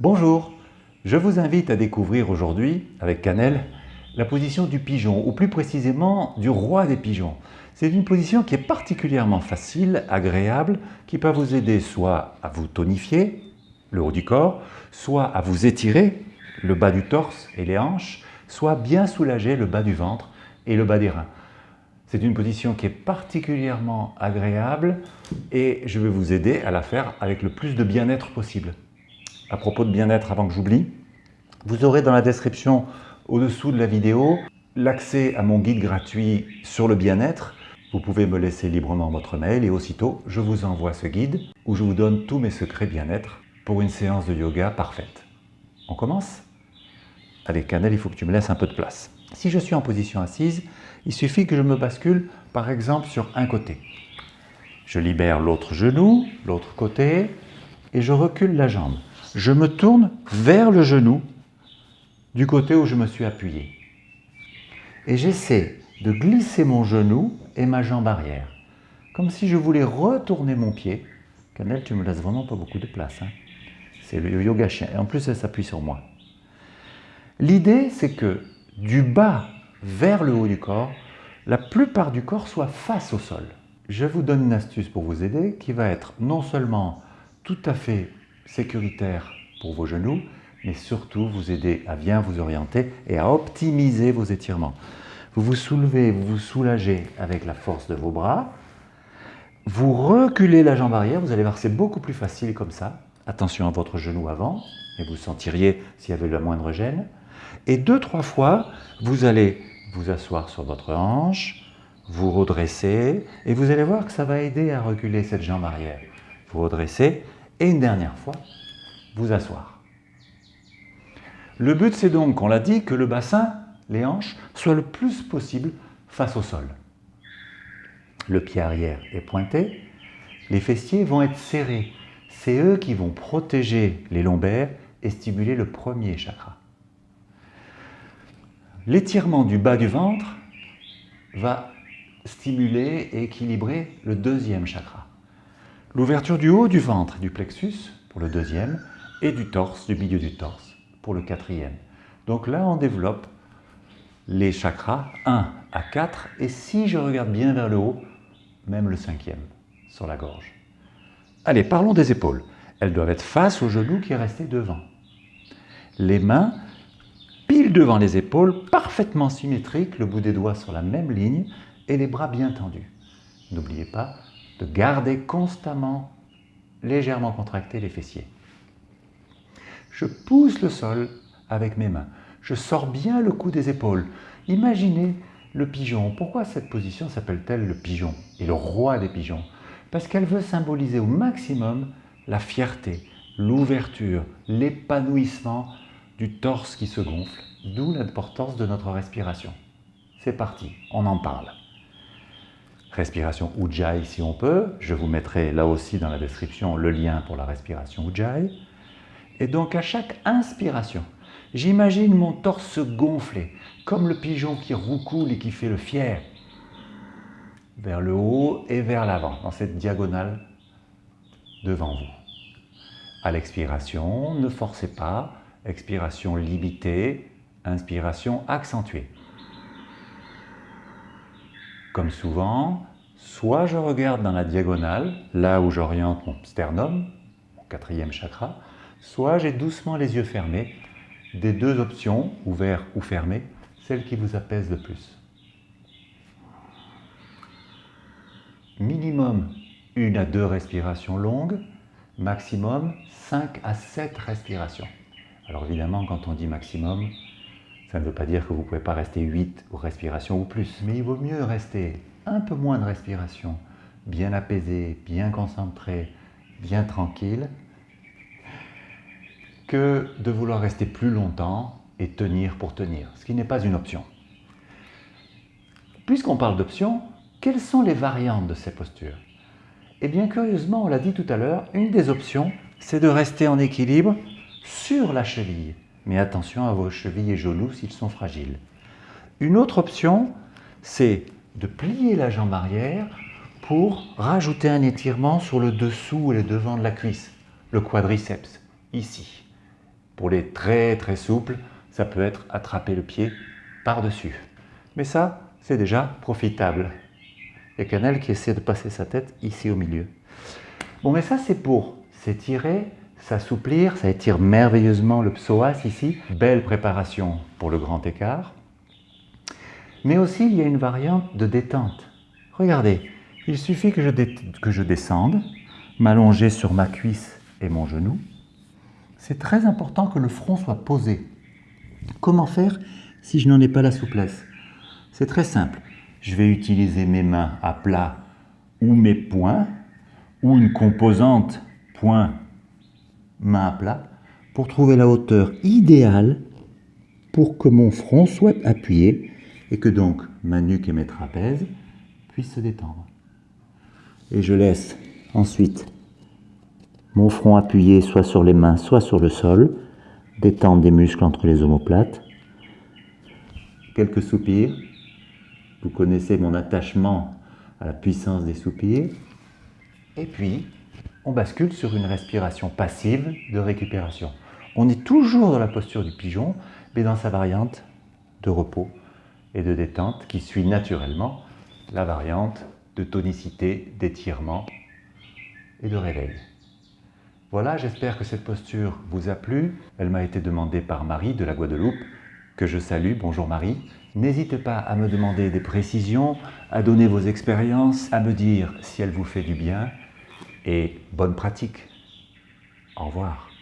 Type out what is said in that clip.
Bonjour, je vous invite à découvrir aujourd'hui, avec Cannelle, la position du pigeon, ou plus précisément du roi des pigeons. C'est une position qui est particulièrement facile, agréable, qui peut vous aider soit à vous tonifier, le haut du corps, soit à vous étirer, le bas du torse et les hanches, soit bien soulager le bas du ventre et le bas des reins. C'est une position qui est particulièrement agréable et je vais vous aider à la faire avec le plus de bien-être possible à propos de bien-être avant que j'oublie. Vous aurez dans la description au-dessous de la vidéo l'accès à mon guide gratuit sur le bien-être. Vous pouvez me laisser librement votre mail et aussitôt je vous envoie ce guide où je vous donne tous mes secrets bien-être pour une séance de yoga parfaite. On commence? Allez Canel, il faut que tu me laisses un peu de place. Si je suis en position assise, il suffit que je me bascule par exemple sur un côté. Je libère l'autre genou, l'autre côté et je recule la jambe je me tourne vers le genou du côté où je me suis appuyé. Et j'essaie de glisser mon genou et ma jambe arrière, comme si je voulais retourner mon pied. Canel, tu me laisses vraiment pas beaucoup de place. Hein. C'est le yoga chien. Et en plus, elle s'appuie sur moi. L'idée, c'est que du bas vers le haut du corps, la plupart du corps soit face au sol. Je vous donne une astuce pour vous aider qui va être non seulement tout à fait sécuritaire pour vos genoux, mais surtout vous aider à bien vous orienter et à optimiser vos étirements. Vous vous soulevez, vous vous soulagez avec la force de vos bras. Vous reculez la jambe arrière, vous allez voir c'est beaucoup plus facile comme ça. Attention à votre genou avant, et vous sentiriez s'il y avait la moindre gêne. Et deux, trois fois, vous allez vous asseoir sur votre hanche, vous redresser, et vous allez voir que ça va aider à reculer cette jambe arrière. Vous redressez, et une dernière fois, vous asseoir. Le but, c'est donc, on l'a dit, que le bassin, les hanches, soient le plus possible face au sol. Le pied arrière est pointé, les fessiers vont être serrés. C'est eux qui vont protéger les lombaires et stimuler le premier chakra. L'étirement du bas du ventre va stimuler et équilibrer le deuxième chakra. L'ouverture du haut du ventre, du plexus, pour le deuxième, et du torse, du milieu du torse, pour le quatrième. Donc là, on développe les chakras 1 à 4, et si je regarde bien vers le haut, même le cinquième, sur la gorge. Allez, parlons des épaules. Elles doivent être face au genou qui est resté devant. Les mains, pile devant les épaules, parfaitement symétriques, le bout des doigts sur la même ligne, et les bras bien tendus. N'oubliez pas, de garder constamment légèrement contractés les fessiers. Je pousse le sol avec mes mains. Je sors bien le cou des épaules. Imaginez le pigeon. Pourquoi cette position s'appelle-t-elle le pigeon et le roi des pigeons? Parce qu'elle veut symboliser au maximum la fierté, l'ouverture, l'épanouissement du torse qui se gonfle, d'où l'importance de notre respiration. C'est parti, on en parle respiration Ujjayi si on peut. Je vous mettrai là aussi dans la description le lien pour la respiration Ujjayi. Et donc à chaque inspiration, j'imagine mon torse se gonfler, comme le pigeon qui roucoule et qui fait le fier, vers le haut et vers l'avant, dans cette diagonale devant vous. À l'expiration, ne forcez pas, expiration limitée, inspiration accentuée. Comme souvent, soit je regarde dans la diagonale, là où j'oriente mon sternum, mon quatrième chakra, soit j'ai doucement les yeux fermés, des deux options, ouverts ou fermés, celle qui vous apaise le plus. Minimum une à deux respirations longues, maximum 5 à 7 respirations. Alors évidemment, quand on dit maximum, ça ne veut pas dire que vous ne pouvez pas rester 8 respirations ou plus, mais il vaut mieux rester un peu moins de respiration, bien apaisé, bien concentré, bien tranquille, que de vouloir rester plus longtemps et tenir pour tenir, ce qui n'est pas une option. Puisqu'on parle d'options, quelles sont les variantes de ces postures? Eh bien, curieusement, on l'a dit tout à l'heure, une des options, c'est de rester en équilibre sur la cheville mais attention à vos chevilles et genoux s'ils sont fragiles. Une autre option, c'est de plier la jambe arrière pour rajouter un étirement sur le dessous et le devant de la cuisse, le quadriceps, ici. Pour les très très souples, ça peut être attraper le pied par-dessus. Mais ça, c'est déjà profitable. Et Canel qui essaie de passer sa tête ici au milieu. Bon, mais ça, c'est pour s'étirer, s'assouplir. Ça étire merveilleusement le psoas ici. Belle préparation pour le grand écart. Mais aussi, il y a une variante de détente. Regardez, il suffit que je, que je descende, m'allonger sur ma cuisse et mon genou. C'est très important que le front soit posé. Comment faire si je n'en ai pas la souplesse? C'est très simple. Je vais utiliser mes mains à plat ou mes poings ou une composante point main à plat pour trouver la hauteur idéale pour que mon front soit appuyé et que donc ma nuque et mes trapèzes puissent se détendre. Et je laisse ensuite mon front appuyé soit sur les mains, soit sur le sol, détendre des muscles entre les omoplates. Quelques soupirs. Vous connaissez mon attachement à la puissance des soupirs. Et puis, on bascule sur une respiration passive de récupération. On est toujours dans la posture du pigeon, mais dans sa variante de repos et de détente qui suit naturellement la variante de tonicité, d'étirement et de réveil. Voilà, j'espère que cette posture vous a plu. Elle m'a été demandée par Marie de la Guadeloupe, que je salue. Bonjour Marie. N'hésitez pas à me demander des précisions, à donner vos expériences, à me dire si elle vous fait du bien et bonne pratique. Au revoir.